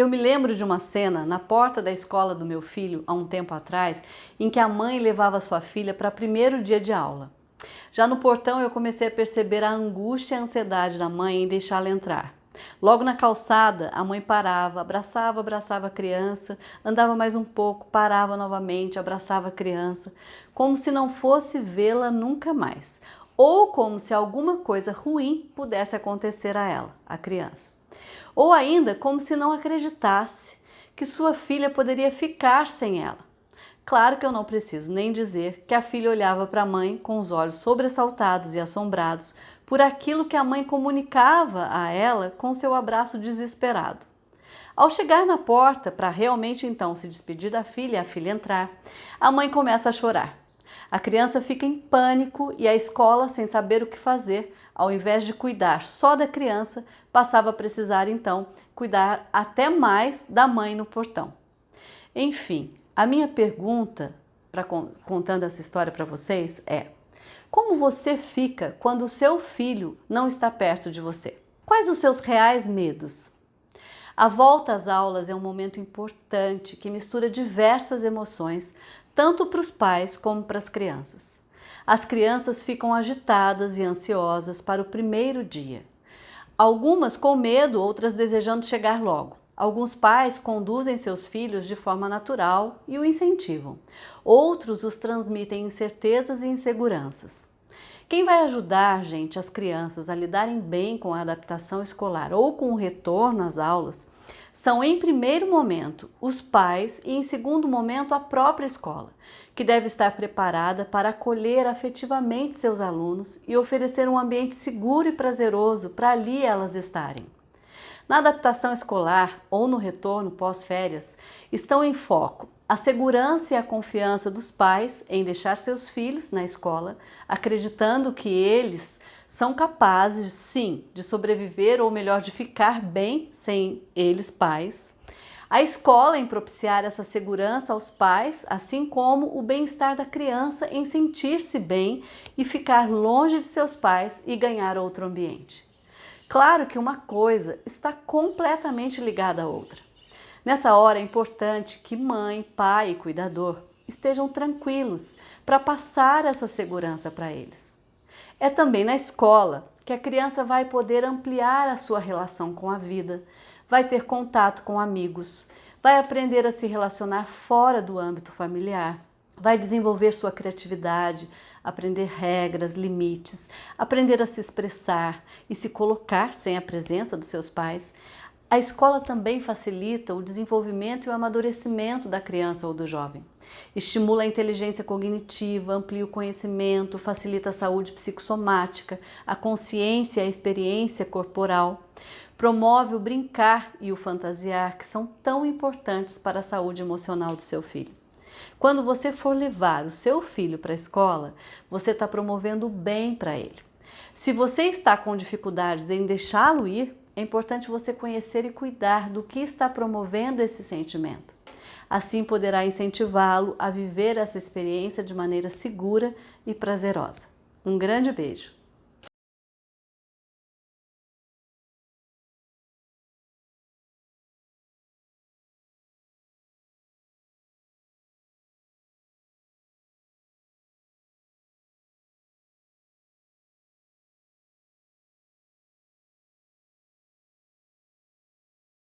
Eu me lembro de uma cena na porta da escola do meu filho, há um tempo atrás, em que a mãe levava sua filha para o primeiro dia de aula. Já no portão eu comecei a perceber a angústia e a ansiedade da mãe em deixá-la entrar. Logo na calçada, a mãe parava, abraçava, abraçava a criança, andava mais um pouco, parava novamente, abraçava a criança, como se não fosse vê-la nunca mais, ou como se alguma coisa ruim pudesse acontecer a ela, a criança. Ou ainda como se não acreditasse que sua filha poderia ficar sem ela. Claro que eu não preciso nem dizer que a filha olhava para a mãe com os olhos sobressaltados e assombrados por aquilo que a mãe comunicava a ela com seu abraço desesperado. Ao chegar na porta para realmente então se despedir da filha e a filha entrar, a mãe começa a chorar. A criança fica em pânico e a escola, sem saber o que fazer, ao invés de cuidar só da criança, passava a precisar então cuidar até mais da mãe no portão. Enfim, a minha pergunta, pra, contando essa história para vocês, é como você fica quando o seu filho não está perto de você? Quais os seus reais medos? A volta às aulas é um momento importante que mistura diversas emoções, tanto para os pais como para as crianças. As crianças ficam agitadas e ansiosas para o primeiro dia. Algumas com medo, outras desejando chegar logo. Alguns pais conduzem seus filhos de forma natural e o incentivam. Outros os transmitem incertezas e inseguranças. Quem vai ajudar, gente, as crianças a lidarem bem com a adaptação escolar ou com o retorno às aulas são, em primeiro momento, os pais e, em segundo momento, a própria escola, que deve estar preparada para acolher afetivamente seus alunos e oferecer um ambiente seguro e prazeroso para ali elas estarem. Na adaptação escolar ou no retorno pós-férias, estão em foco a segurança e a confiança dos pais em deixar seus filhos na escola, acreditando que eles são capazes, sim, de sobreviver ou melhor, de ficar bem sem eles pais. A escola em propiciar essa segurança aos pais, assim como o bem-estar da criança em sentir-se bem e ficar longe de seus pais e ganhar outro ambiente. Claro que uma coisa está completamente ligada à outra. Nessa hora é importante que mãe, pai e cuidador estejam tranquilos para passar essa segurança para eles. É também na escola que a criança vai poder ampliar a sua relação com a vida, vai ter contato com amigos, vai aprender a se relacionar fora do âmbito familiar, vai desenvolver sua criatividade, aprender regras, limites, aprender a se expressar e se colocar sem a presença dos seus pais. A escola também facilita o desenvolvimento e o amadurecimento da criança ou do jovem. Estimula a inteligência cognitiva, amplia o conhecimento, facilita a saúde psicossomática, a consciência e a experiência corporal. Promove o brincar e o fantasiar, que são tão importantes para a saúde emocional do seu filho. Quando você for levar o seu filho para a escola, você está promovendo o bem para ele. Se você está com dificuldades em deixá-lo ir, é importante você conhecer e cuidar do que está promovendo esse sentimento. Assim poderá incentivá-lo a viver essa experiência de maneira segura e prazerosa. Um grande beijo!